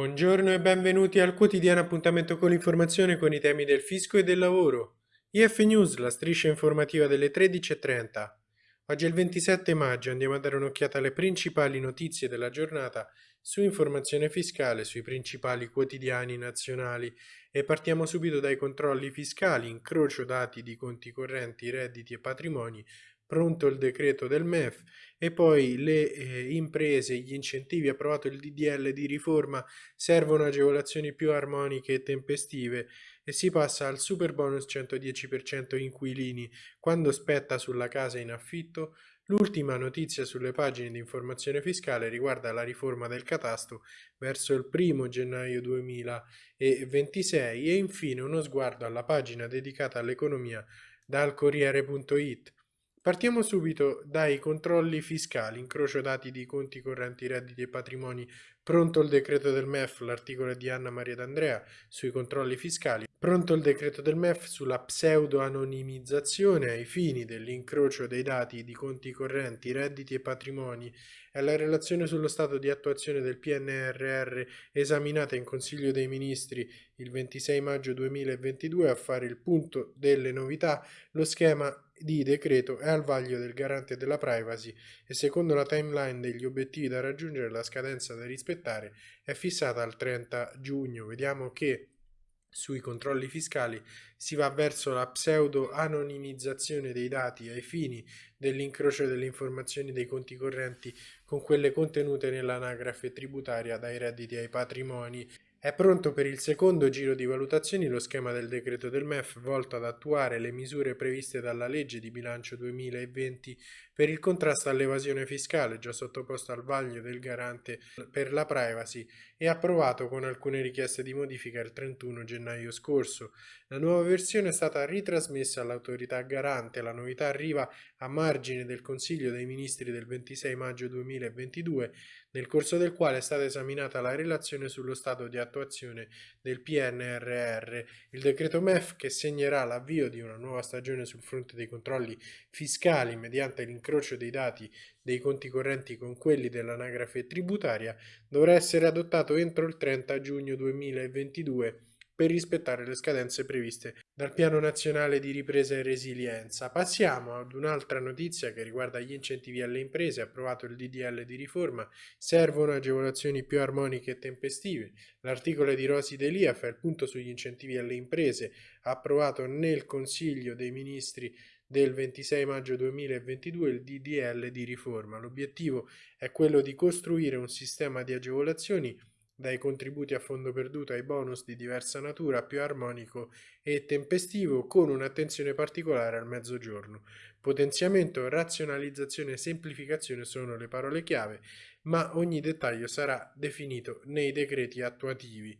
Buongiorno e benvenuti al quotidiano appuntamento con l'informazione con i temi del fisco e del lavoro. IF News, la striscia informativa delle 13.30. Oggi è il 27 maggio, andiamo a dare un'occhiata alle principali notizie della giornata su informazione fiscale sui principali quotidiani nazionali e partiamo subito dai controlli fiscali, incrocio dati di conti correnti, redditi e patrimoni, pronto il decreto del MEF e poi le eh, imprese, gli incentivi, approvato il DDL di riforma, servono agevolazioni più armoniche e tempestive e si passa al super bonus 110% inquilini quando spetta sulla casa in affitto. L'ultima notizia sulle pagine di informazione fiscale riguarda la riforma del catasto verso il 1 gennaio 2026 e infine uno sguardo alla pagina dedicata all'economia dal Corriere.it Partiamo subito dai controlli fiscali, incrocio dati di conti correnti, redditi e patrimoni, pronto il decreto del MEF, l'articolo di Anna Maria D'Andrea sui controlli fiscali, pronto il decreto del MEF sulla pseudo-anonimizzazione ai fini dell'incrocio dei dati di conti correnti, redditi e patrimoni. E la relazione sullo stato di attuazione del PNRR esaminata in Consiglio dei Ministri il 26 maggio 2022 a fare il punto delle novità, lo schema di decreto è al vaglio del garante della privacy e secondo la timeline degli obiettivi da raggiungere la scadenza da rispettare è fissata al 30 giugno. Vediamo che sui controlli fiscali si va verso la pseudo-anonimizzazione dei dati ai fini dell'incrocio delle informazioni dei conti correnti con quelle contenute nell'anagrafe tributaria dai redditi ai patrimoni è pronto per il secondo giro di valutazioni lo schema del decreto del MEF volto ad attuare le misure previste dalla legge di bilancio 2020 per il contrasto all'evasione fiscale, già sottoposto al vaglio del garante per la privacy e approvato con alcune richieste di modifica il 31 gennaio scorso. La nuova versione è stata ritrasmessa all'autorità garante, la novità arriva a margine del Consiglio dei Ministri del 26 maggio 2022, nel corso del quale è stata esaminata la relazione sullo stato di attuazione del PNRR, il decreto MEF che segnerà l'avvio di una nuova stagione sul fronte dei controlli fiscali mediante l'incrocio dei dati dei conti correnti con quelli dell'anagrafe tributaria, dovrà essere adottato entro il 30 giugno 2022 per rispettare le scadenze previste dal Piano Nazionale di Ripresa e Resilienza. Passiamo ad un'altra notizia che riguarda gli incentivi alle imprese, approvato il DDL di riforma, servono agevolazioni più armoniche e tempestive. L'articolo di Rosi Delia fa il punto sugli incentivi alle imprese, approvato nel Consiglio dei Ministri del 26 maggio 2022 il DDL di riforma. L'obiettivo è quello di costruire un sistema di agevolazioni dai contributi a fondo perduto ai bonus di diversa natura, più armonico e tempestivo, con un'attenzione particolare al mezzogiorno. Potenziamento, razionalizzazione e semplificazione sono le parole chiave, ma ogni dettaglio sarà definito nei decreti attuativi.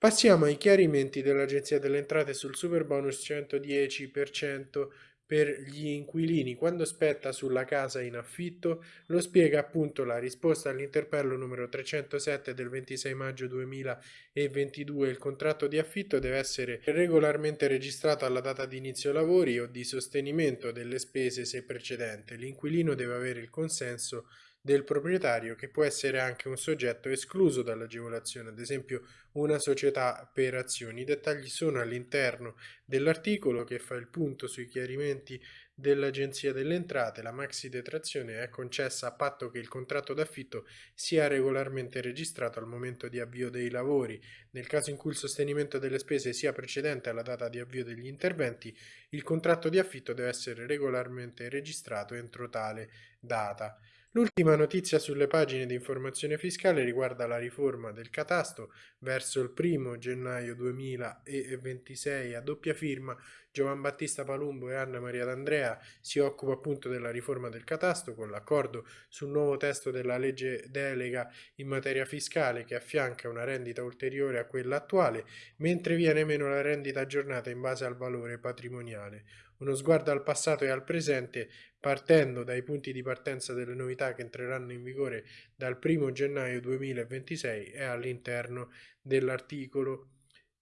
Passiamo ai chiarimenti dell'Agenzia delle Entrate sul super bonus 110% per gli inquilini. Quando spetta sulla casa in affitto lo spiega appunto la risposta all'interpello numero 307 del 26 maggio 2022 il contratto di affitto deve essere regolarmente registrato alla data di inizio lavori o di sostenimento delle spese se precedente. L'inquilino deve avere il consenso del proprietario che può essere anche un soggetto escluso dall'agevolazione, ad esempio una società per azioni. I dettagli sono all'interno dell'articolo che fa il punto sui chiarimenti dell'Agenzia delle Entrate. La maxi detrazione è concessa a patto che il contratto d'affitto sia regolarmente registrato al momento di avvio dei lavori. Nel caso in cui il sostenimento delle spese sia precedente alla data di avvio degli interventi, il contratto di affitto deve essere regolarmente registrato entro tale data. L'ultima notizia sulle pagine di informazione fiscale riguarda la riforma del catasto verso il primo gennaio 2026 a doppia firma Giovan Battista Palumbo e Anna Maria D'Andrea si occupa appunto della riforma del catasto con l'accordo sul nuovo testo della legge delega in materia fiscale che affianca una rendita ulteriore a quella attuale mentre viene meno la rendita aggiornata in base al valore patrimoniale uno sguardo al passato e al presente partendo dai punti di partenza delle novità che entreranno in vigore dal 1 gennaio 2026 e all'interno dell'articolo.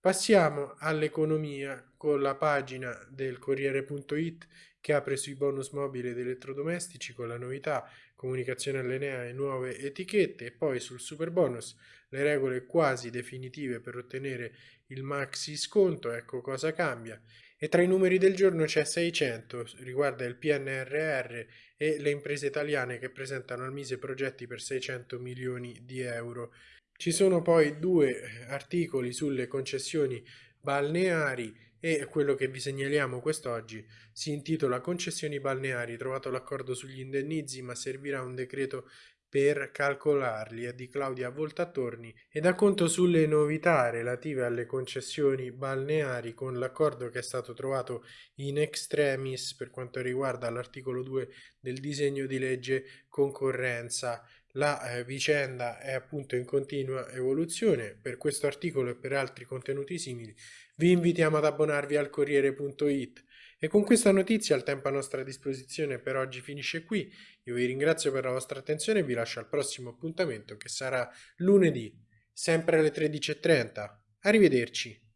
Passiamo all'economia con la pagina del Corriere.it che apre sui bonus mobili ed elettrodomestici con la novità comunicazione allineare nuove etichette e poi sul super bonus le regole quasi definitive per ottenere il maxi sconto, ecco cosa cambia. E tra i numeri del giorno c'è 600, riguarda il PNRR e le imprese italiane che presentano al Mise progetti per 600 milioni di euro. Ci sono poi due articoli sulle concessioni balneari e quello che vi segnaliamo quest'oggi si intitola Concessioni balneari, trovato l'accordo sugli indennizi ma servirà un decreto per calcolarli è di Claudia Voltattorni e dà conto sulle novità relative alle concessioni balneari con l'accordo che è stato trovato in extremis per quanto riguarda l'articolo 2 del disegno di legge concorrenza. La eh, vicenda è appunto in continua evoluzione. Per questo articolo e per altri contenuti simili vi invitiamo ad abbonarvi al Corriere.it. E con questa notizia il tempo a nostra disposizione per oggi finisce qui. Io vi ringrazio per la vostra attenzione e vi lascio al prossimo appuntamento che sarà lunedì, sempre alle 13.30. Arrivederci.